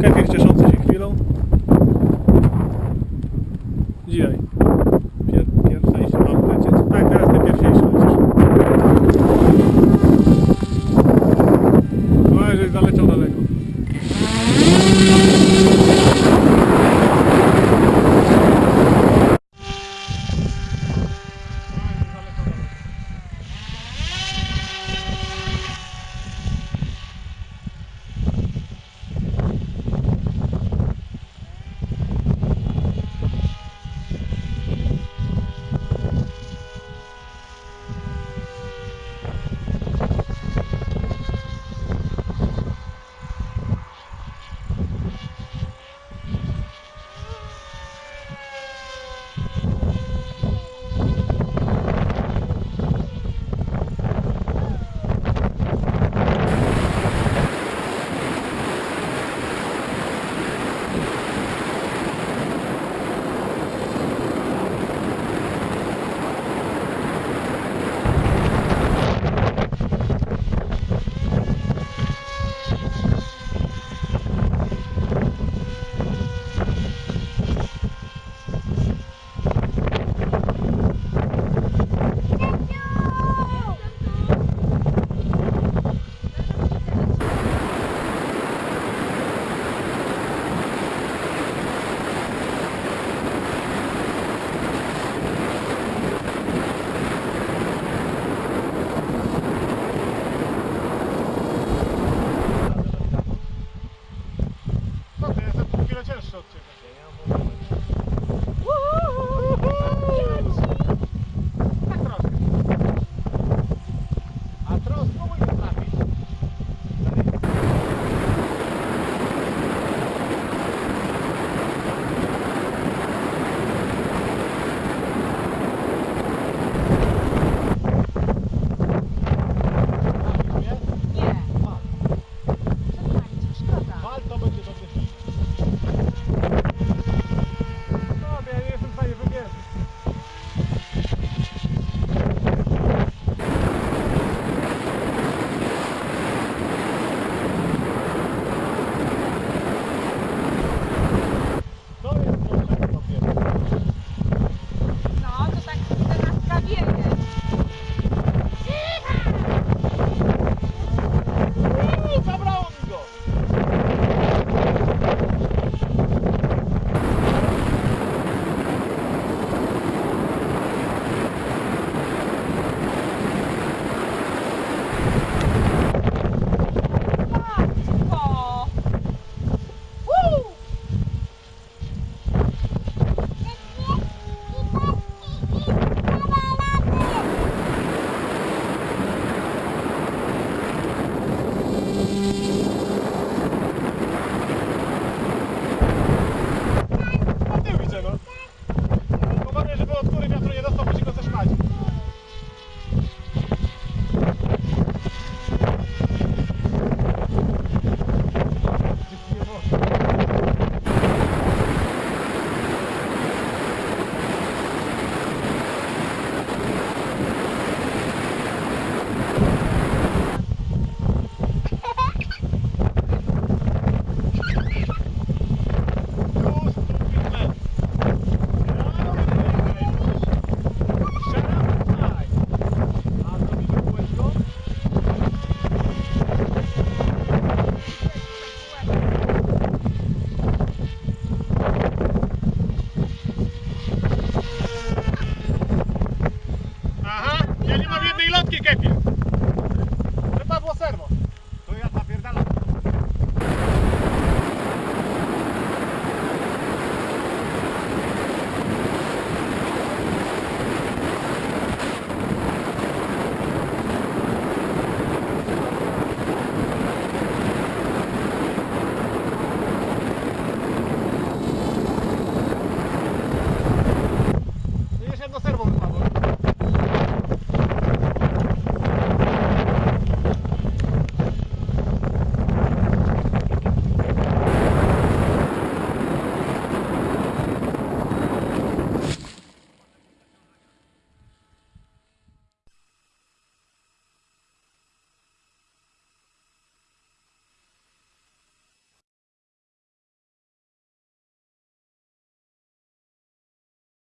Kefir cieszący się chwilą. Dzisiaj. Ja nie mam jednej lotki kepie. Chyba było serwo. To ja napierdalam. jedno serwo